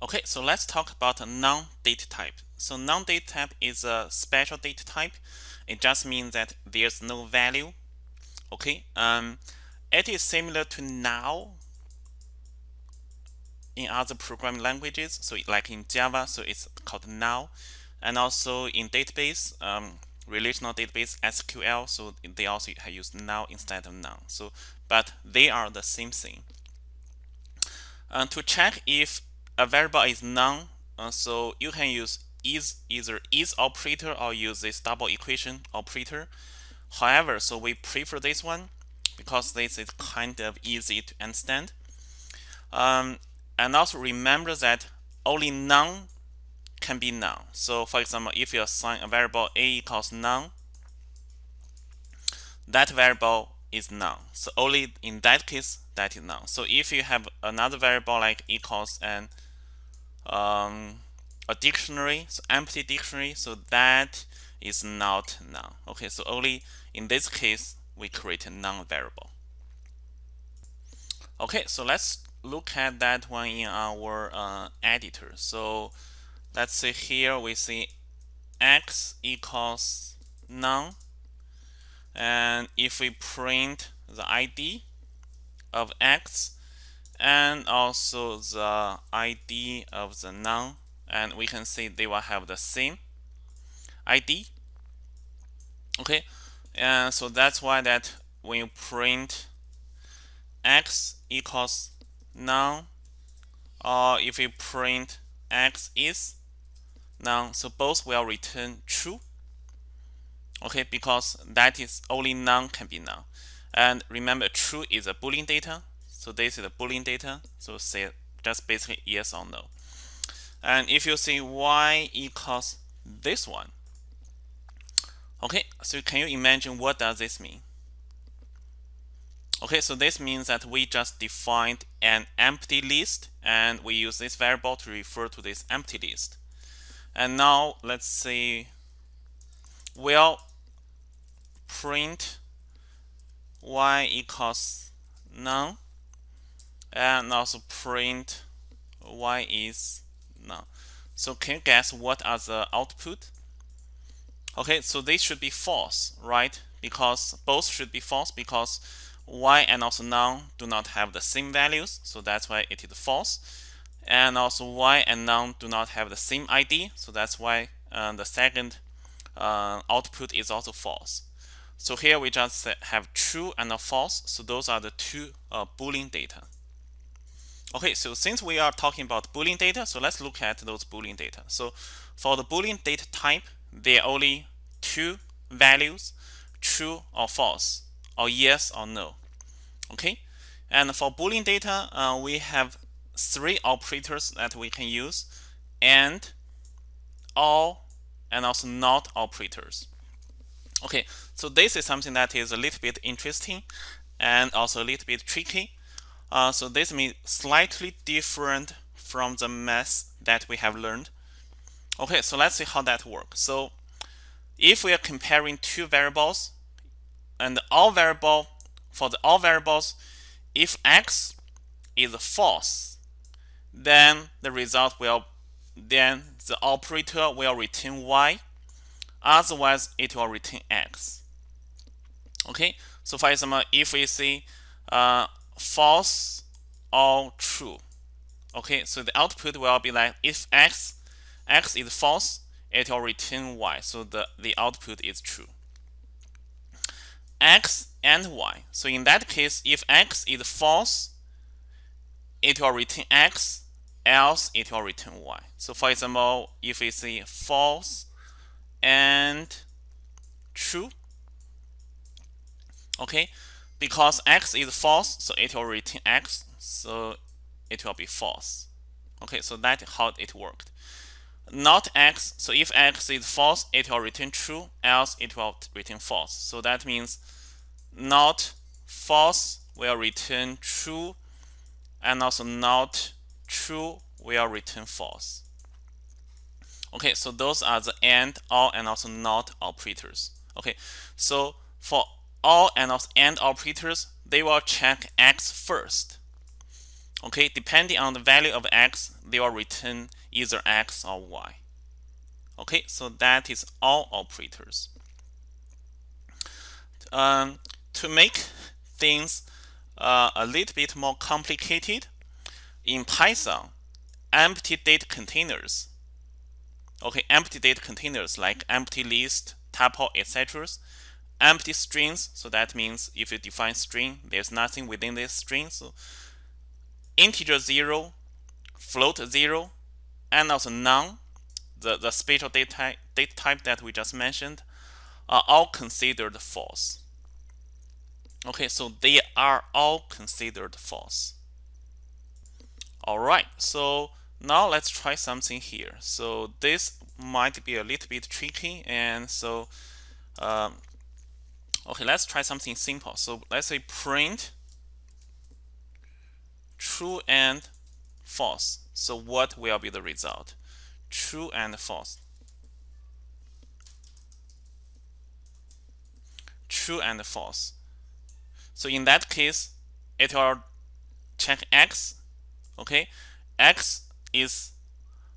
Okay, so let's talk about non-data type. So non-data type is a special data type. It just means that there's no value. Okay, um, it is similar to null in other programming languages. So like in Java, so it's called null, and also in database, um, relational database SQL. So they also use null instead of now. So but they are the same thing. Uh, to check if a variable is none, uh, so you can use is either is operator or use this double equation operator. However, so we prefer this one because this is kind of easy to understand. Um, and also remember that only none can be none. So for example, if you assign a variable a equals none, that variable is none. So only in that case that is none. So if you have another variable like equals and um, a dictionary, so empty dictionary, so that is not none. Okay, so only in this case we create a non-variable. Okay, so let's look at that one in our uh, editor. So let's say here we see x equals none and if we print the ID of x and also the ID of the none and we can see they will have the same ID okay and so that's why that when you print x equals none or if you print x is none so both will return true. Okay because that is only none can be none. And remember true is a boolean data so this is a boolean data so say just basically yes or no. And if you see y equals this one okay so can you imagine what does this mean? Okay so this means that we just defined an empty list and we use this variable to refer to this empty list. And now let's see, we'll print y equals none and also print y is none. So can you guess what are the output? Okay, so they should be false, right? Because both should be false because y and also none do not have the same values, so that's why it is false. And also y and none do not have the same ID, so that's why uh, the second uh, output is also false. So here we just have true and false. So those are the two uh, Boolean data. Okay, so since we are talking about Boolean data, so let's look at those Boolean data. So for the Boolean data type, there are only two values, true or false, or yes or no. Okay, and for Boolean data, uh, we have three operators that we can use, and, or, and also not operators. Okay, so this is something that is a little bit interesting and also a little bit tricky. Uh, so this means slightly different from the math that we have learned. Okay, so let's see how that works. So if we are comparing two variables and or variable for the or variables, if x is false, then the result will then the operator will return y Otherwise, it will return x. Okay, so for example, if we see uh, false or true, okay, so the output will be like if x x is false, it will return y. So the the output is true. x and y. So in that case, if x is false, it will return x, else it will return y. So for example, if we see false and true. Okay, because x is false, so it will return x, so it will be false. Okay, so that's how it worked. Not x, so if x is false, it will return true, else it will return false. So that means not false will return true, and also not true will return false. Okay, so those are the AND, OR, and also NOT operators. Okay, so for OR and also AND operators, they will check X first. Okay, depending on the value of x, they will return either x or y. Okay, so that is all operators. Um, to make things uh, a little bit more complicated, in Python, empty data containers, okay, empty data containers like empty list, tuple, etc., empty strings, so that means if you define string, there's nothing within this string, so integer 0, float 0, and also none, the, the spatial data type, data type that we just mentioned, are all considered false. Okay, so they are all considered false. All right, so now let's try something here. So this might be a little bit tricky, and so um, okay, let's try something simple. So let's say print true and false. So what will be the result? True and false. True and false. So in that case, it will check x. Okay, x is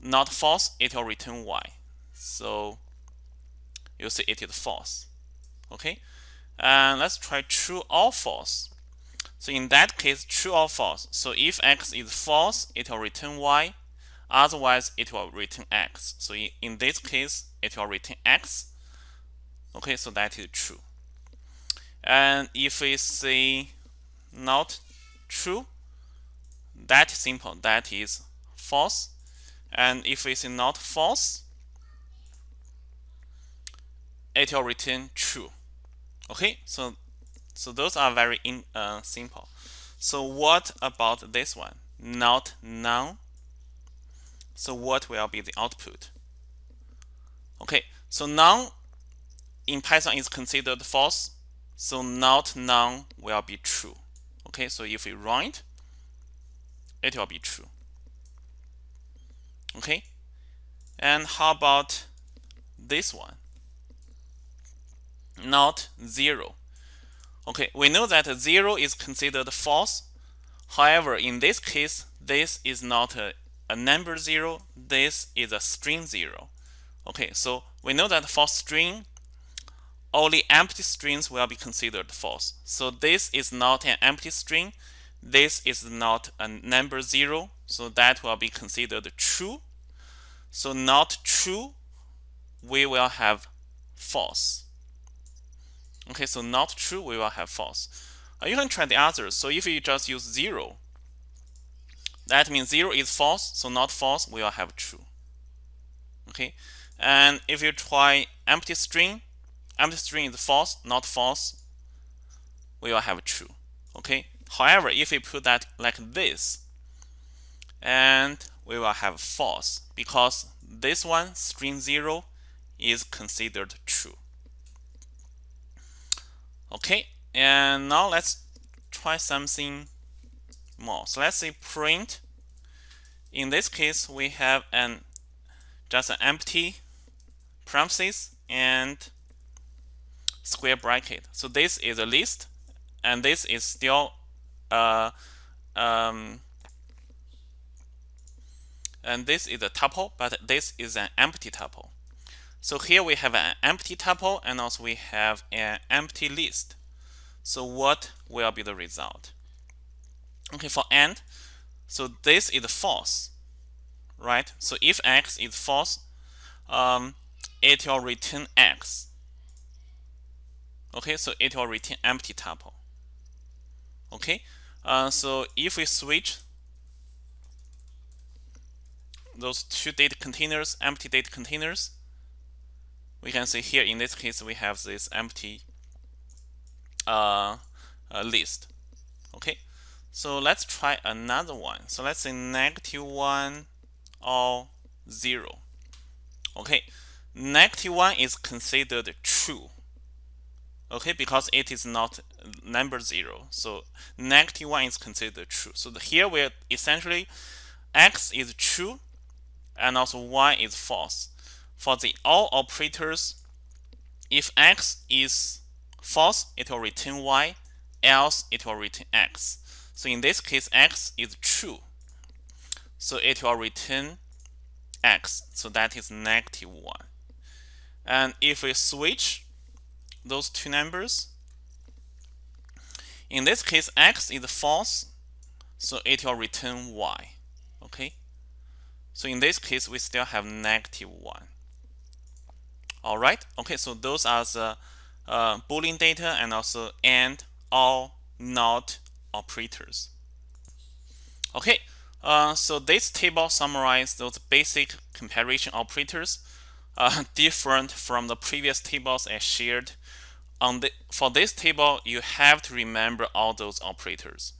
not false, it will return y. So you see it is false. Okay, and let's try true or false. So in that case, true or false. So if x is false, it will return y. Otherwise, it will return x. So in this case, it will return x. Okay, so that is true. And if we say not true, that simple, that is false. And if say not false, it will return true. Okay, so so those are very in, uh, simple. So what about this one? Not none. So what will be the output? Okay, so none in Python is considered false. So not none will be true. Okay, so if we run it, it will be true. Okay, and how about this one? Not zero. Okay, we know that 0 is considered false. However, in this case, this is not a, a number 0. This is a string 0. Okay, so we know that for string, only empty strings will be considered false. So this is not an empty string. This is not a number 0. So that will be considered true. So not true, we will have false. Okay, so not true, we will have false. Uh, you can try the others. So if you just use 0, that means 0 is false, so not false, we will have true. Okay, and if you try empty string, empty string is false, not false, we will have true. Okay, however, if we put that like this, and we will have false because this one, string 0, is considered true. Okay, and now let's try something more. So let's say print. In this case, we have an just an empty parenthesis and square bracket. So this is a list, and this is still uh, um, and this is a tuple, but this is an empty tuple. So here we have an empty tuple and also we have an empty list. So what will be the result? Okay, for AND, so this is false, right? So if x is false, um, it will return x. Okay, so it will return empty tuple. Okay, uh, so if we switch those two data containers, empty data containers, we can see here in this case we have this empty uh, uh, list. Okay, so let's try another one. So let's say negative 1 or 0. Okay, negative 1 is considered true. Okay, because it is not number 0. So negative 1 is considered true. So here we're essentially x is true and also y is false for the or operators, if x is false, it will return y, else it will return x. So in this case, x is true. So it will return x. So that is negative 1. And if we switch those two numbers, in this case, x is false. So it will return y. Okay. So in this case, we still have negative 1. All right. Okay. So those are the uh, Boolean data and also AND, OR, NOT operators. Okay. Uh, so this table summarizes those basic comparison operators uh, different from the previous tables I shared. On the, for this table, you have to remember all those operators.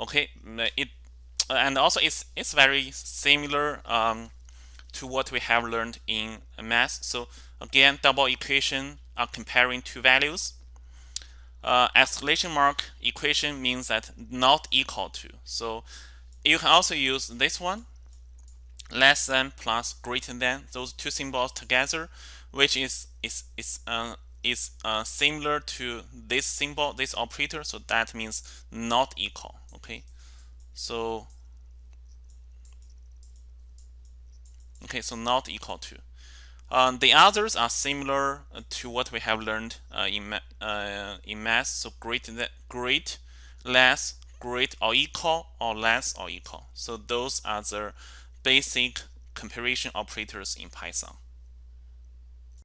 Okay, it and also it's it's very similar um, to what we have learned in math. So again, double equation are comparing two values. Uh, exclamation mark equation means that not equal to. So you can also use this one, less than plus greater than, those two symbols together, which is is is uh, is uh, similar to this symbol, this operator. So that means not equal. Okay, so okay, so not equal to. Um, the others are similar to what we have learned uh, in uh, in math. So great, great, less, great or equal, or less or equal. So those are the basic comparison operators in Python.